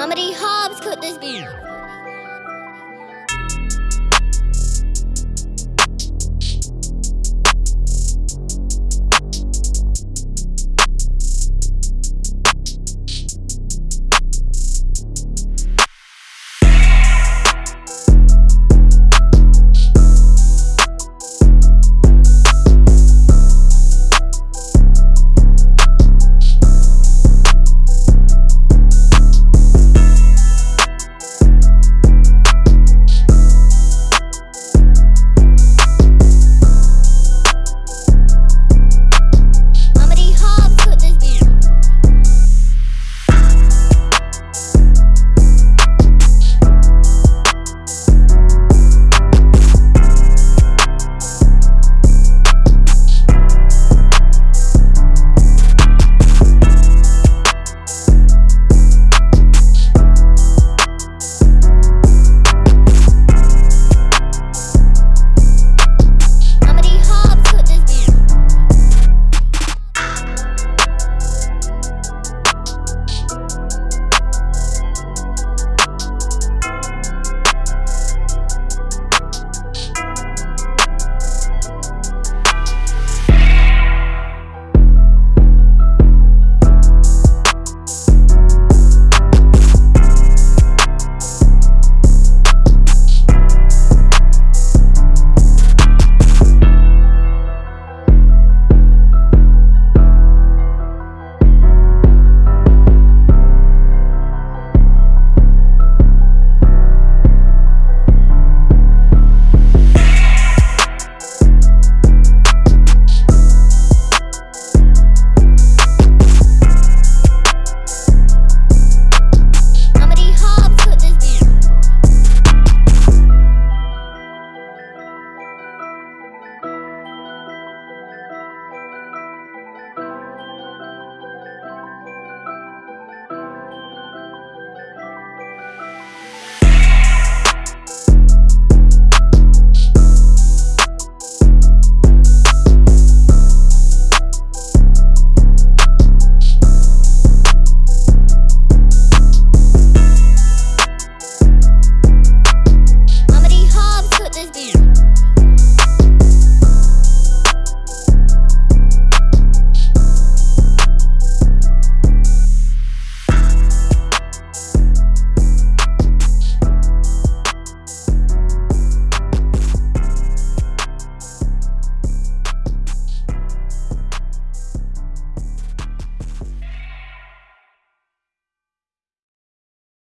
Mama D. Hobbs could this be?